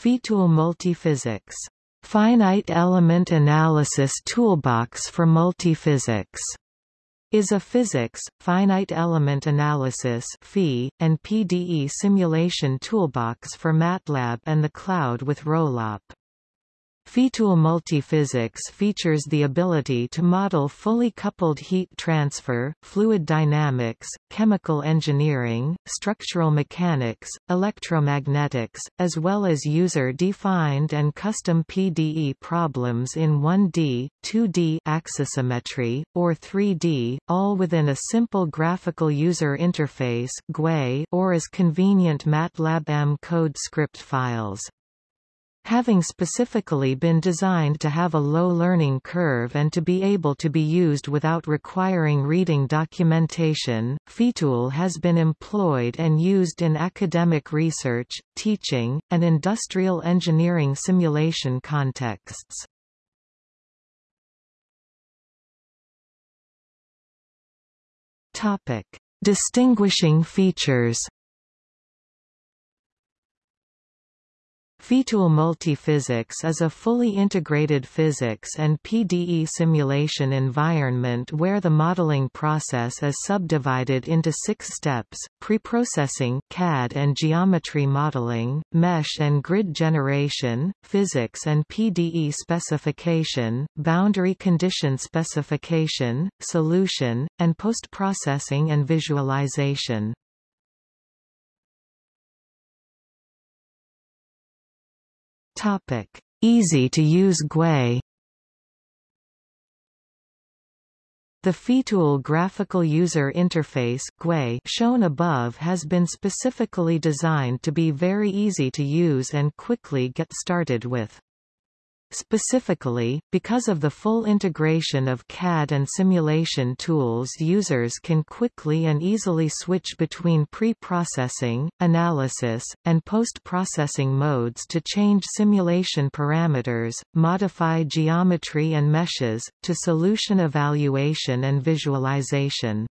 FEATool Multiphysics. Finite Element Analysis Toolbox for Multiphysics is a physics, finite element analysis and PDE simulation toolbox for MATLAB and the cloud with Rollup. FEATool Multiphysics features the ability to model fully coupled heat transfer, fluid dynamics, chemical engineering, structural mechanics, electromagnetics, as well as user-defined and custom PDE problems in 1D, 2D axisymmetry, or 3D, all within a simple graphical user interface or as convenient MATLAB M code script files having specifically been designed to have a low learning curve and to be able to be used without requiring reading documentation, FEATool has been employed and used in academic research, teaching, and industrial engineering simulation contexts. Topic. Distinguishing features FEATool Multiphysics is a fully integrated physics and PDE simulation environment where the modeling process is subdivided into six steps, preprocessing CAD and geometry modeling, mesh and grid generation, physics and PDE specification, boundary condition specification, solution, and post-processing and visualization. Topic: Easy to use GUI. The FEATool graphical user interface GUI shown above has been specifically designed to be very easy to use and quickly get started with. Specifically, because of the full integration of CAD and simulation tools users can quickly and easily switch between pre-processing, analysis, and post-processing modes to change simulation parameters, modify geometry and meshes, to solution evaluation and visualization.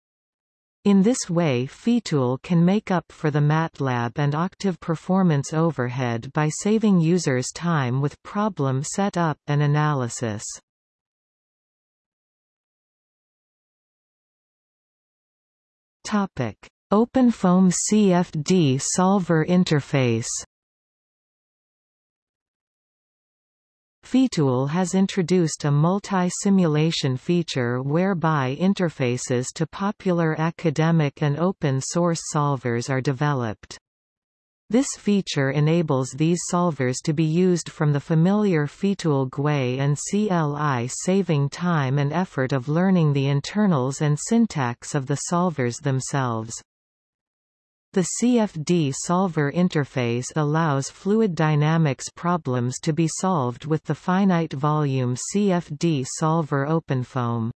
In this way FEATool can make up for the MATLAB and Octave performance overhead by saving users time with problem setup and analysis. OpenFOAM CFD solver interface FEATool has introduced a multi-simulation feature whereby interfaces to popular academic and open-source solvers are developed. This feature enables these solvers to be used from the familiar FEATool GUI and CLI saving time and effort of learning the internals and syntax of the solvers themselves. The CFD solver interface allows fluid dynamics problems to be solved with the finite volume CFD solver OpenFOAM.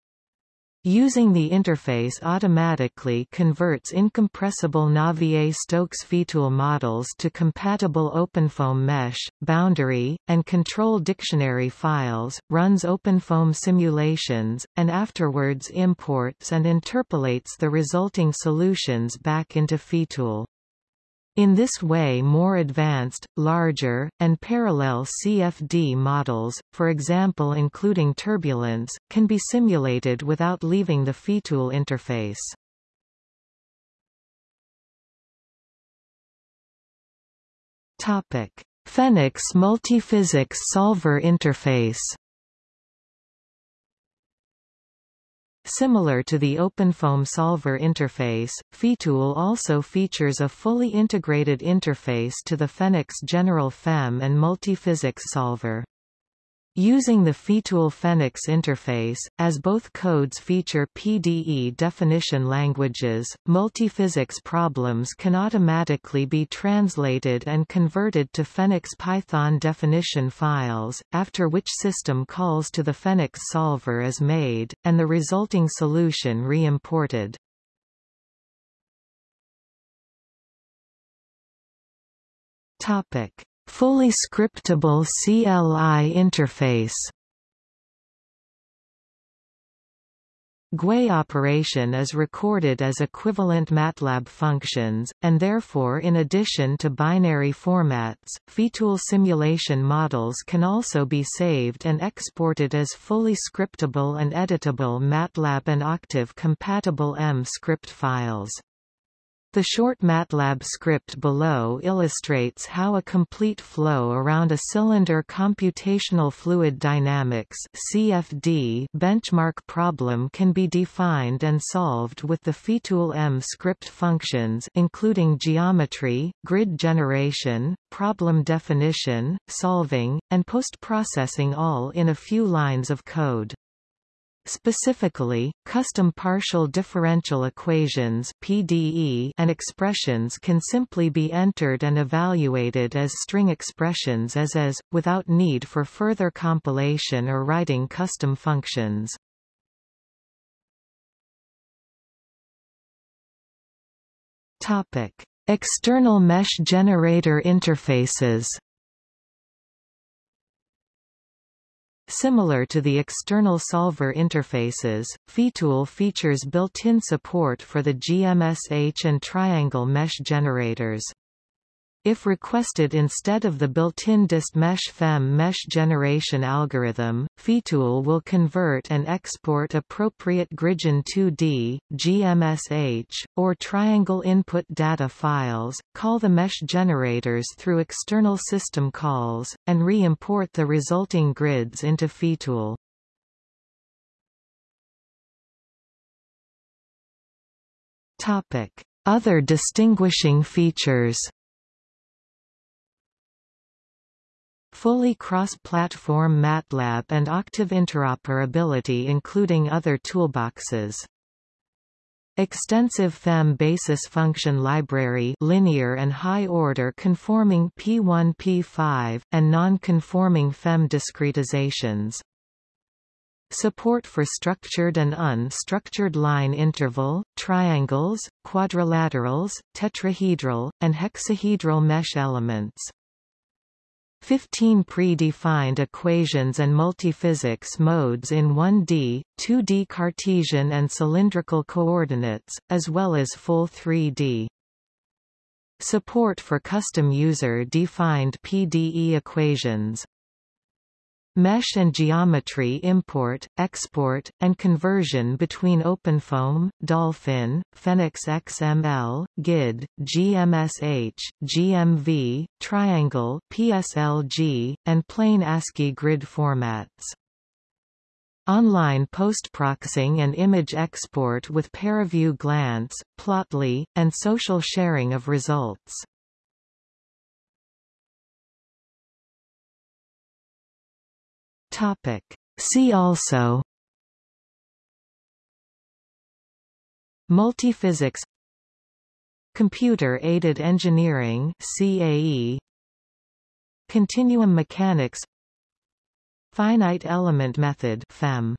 Using the interface automatically converts incompressible Navier-Stokes FEATool models to compatible OpenFOAM mesh, boundary, and control dictionary files, runs OpenFOAM simulations, and afterwards imports and interpolates the resulting solutions back into FEATool. In this way more advanced, larger, and parallel CFD models, for example including turbulence, can be simulated without leaving the FEATool interface. FEniCS multiphysics solver interface Similar to the OpenFOAM solver interface, FEATool also features a fully integrated interface to the FEniCS General FEM and Multiphysics solver. Using the FEATool FEniCS interface, as both codes feature PDE definition languages, multiphysics problems can automatically be translated and converted to FEniCS Python definition files, after which system calls to the FEniCS solver is made, and the resulting solution re-imported. Fully scriptable CLI interface GUI operation is recorded as equivalent MATLAB functions, and therefore in addition to binary formats, FEATOOL simulation models can also be saved and exported as fully scriptable and editable MATLAB and Octave-compatible M script files. The short MATLAB script below illustrates how a complete flow around a cylinder computational fluid dynamics CFD benchmark problem can be defined and solved with the FEATOOL M script functions including geometry, grid generation, problem definition, solving, and post-processing all in a few lines of code. Specifically, custom partial differential equations PDE and expressions can simply be entered and evaluated as string expressions as is, without need for further compilation or writing custom functions. External mesh generator interfaces Similar to the external solver interfaces, FEATOOL features built-in support for the GMSH and triangle mesh generators. If requested instead of the built-in DistMesh FEM mesh generation algorithm, FEATOOL will convert and export appropriate Gridgen2D, GMSH, or triangle input data files, call the mesh generators through external system calls, and re-import the resulting grids into FEATOOL. Other distinguishing features Fully cross-platform MATLAB and Octave interoperability including other toolboxes. Extensive FEM basis function library linear and high-order conforming P1 P5, and non-conforming FEM discretizations. Support for structured and unstructured line interval, triangles, quadrilaterals, tetrahedral, and hexahedral mesh elements. 15 pre-defined equations and multiphysics modes in 1D, 2D Cartesian and cylindrical coordinates, as well as full 3D. Support for custom user-defined PDE equations Mesh and geometry import, export, and conversion between OpenFOAM, DOLFIN, FEniCS XML, GID, GMSH, GMV, Triangle, PSLG, and plain ASCII grid formats. Online postproxing and image export with ParaView Glance, Plotly, and social sharing of results. Topic. See also Multiphysics Computer-aided engineering CAE Continuum mechanics Finite element method FEM